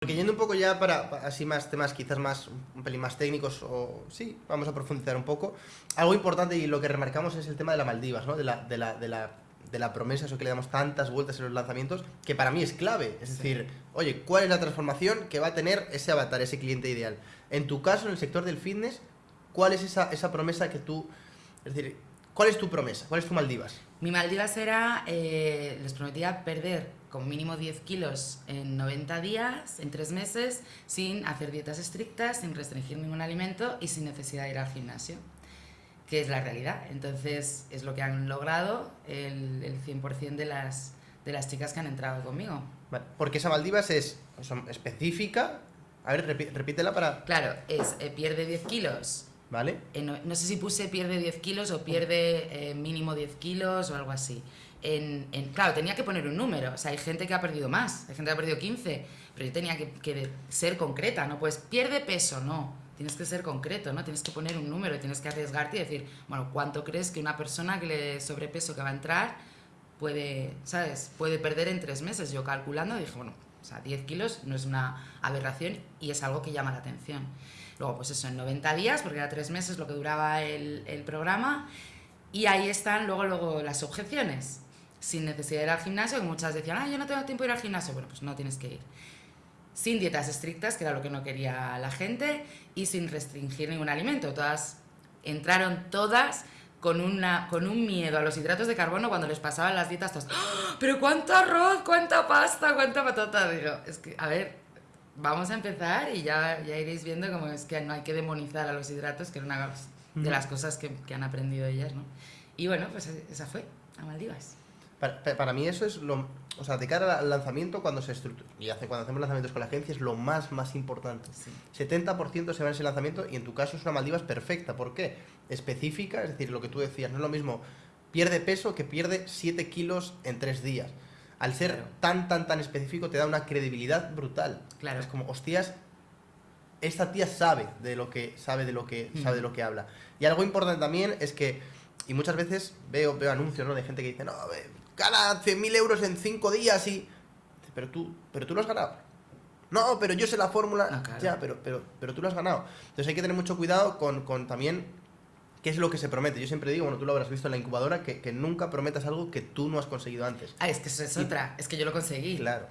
Porque yendo un poco ya para, para así más temas quizás más un pelín más técnicos o sí, vamos a profundizar un poco. Algo importante y lo que remarcamos es el tema de la Maldivas, ¿no? De la, de la, de la, de la promesa, eso que le damos tantas vueltas en los lanzamientos, que para mí es clave. Es decir, oye, ¿cuál es la transformación que va a tener ese avatar, ese cliente ideal? En tu caso, en el sector del fitness, ¿cuál es esa, esa promesa que tú... Es decir, ¿cuál es tu promesa? ¿Cuál es tu Maldivas? Mi Maldivas era, eh, les prometía perder con mínimo 10 kilos en 90 días, en 3 meses, sin hacer dietas estrictas, sin restringir ningún alimento y sin necesidad de ir al gimnasio, que es la realidad. Entonces es lo que han logrado el, el 100% de las, de las chicas que han entrado conmigo. Vale, Porque esa Maldivas es específica. A ver, repítela para... Claro, es eh, pierde 10 kilos. ¿Vale? eh, no, sé si puse pierde 10 kilos o pierde eh, mínimo 10 kilos o algo así. En, en- claro, tenía que poner un número. O sea, hay gente que ha perdido más, hay gente que ha perdido 15, pero yo tenía que, que ser concreta, ¿no? Pues pierde peso, no. Tienes que ser concreto, ¿no? Tienes que poner un número, tienes que arriesgarte y decir, bueno, ¿cuánto crees que una persona que le sobrepeso que va a entrar puede, ¿sabes? Puede perder en tres meses. Yo calculando dije, bueno, o sea, 10 kilos no es una aberración y es algo que llama la atención. Luego, pues eso, en 90 días, porque era tres meses lo que duraba el, el programa, y ahí están luego, luego las objeciones. Sin necesidad de ir al gimnasio, que muchas decían, ah, yo no tengo tiempo de ir al gimnasio. Bueno, pues no tienes que ir. Sin dietas estrictas, que era lo que no quería la gente, y sin restringir ningún alimento. Todas entraron todas con, una, con un miedo a los hidratos de carbono cuando les pasaban las dietas. Todas, "¡Ah! pero cuánto arroz, cuánta pasta, cuánta patata. Digo, es que, a ver, vamos a empezar y ya, ya iréis viendo cómo es que no hay que demonizar a los hidratos, que era una de las cosas que, que han aprendido ellas, ¿no? Y bueno, pues esa fue, a Maldivas. Para, pa- para mí eso es lo... O sea, de cara al lanzamiento, cuando se estructura... Y hace, cuando hacemos lanzamientos con la agencia es lo más, más importante. Sí. 70% se va en ese lanzamiento y en tu caso es una Maldivas perfecta. ¿Por qué? Específica, es decir, lo que tú decías, no es lo mismo pierde peso que pierde 7 kilos en 3 días. Al ser Claro. tan, tan, tan específico te da una credibilidad brutal. Claro. Es como, hostias, esta tía sabe de lo que sabe de lo que sabe de lo que habla. Y algo importante también es que y muchas veces veo veo anuncios, ¿no? de gente que dice, "No, gana 100.000 euros en 5 días y pero tú pero tú lo has ganado. No, pero yo sé la fórmula. Ah, claro. Ya, pero, pero, pero tú lo has ganado. Entonces hay que tener mucho cuidado con, con también qué es lo que se promete. Yo siempre digo, bueno, tú lo habrás visto en la incubadora, que, que nunca prometas algo que tú no has conseguido antes. Ah, es que eso es Y- otra, es que yo lo conseguí. Claro.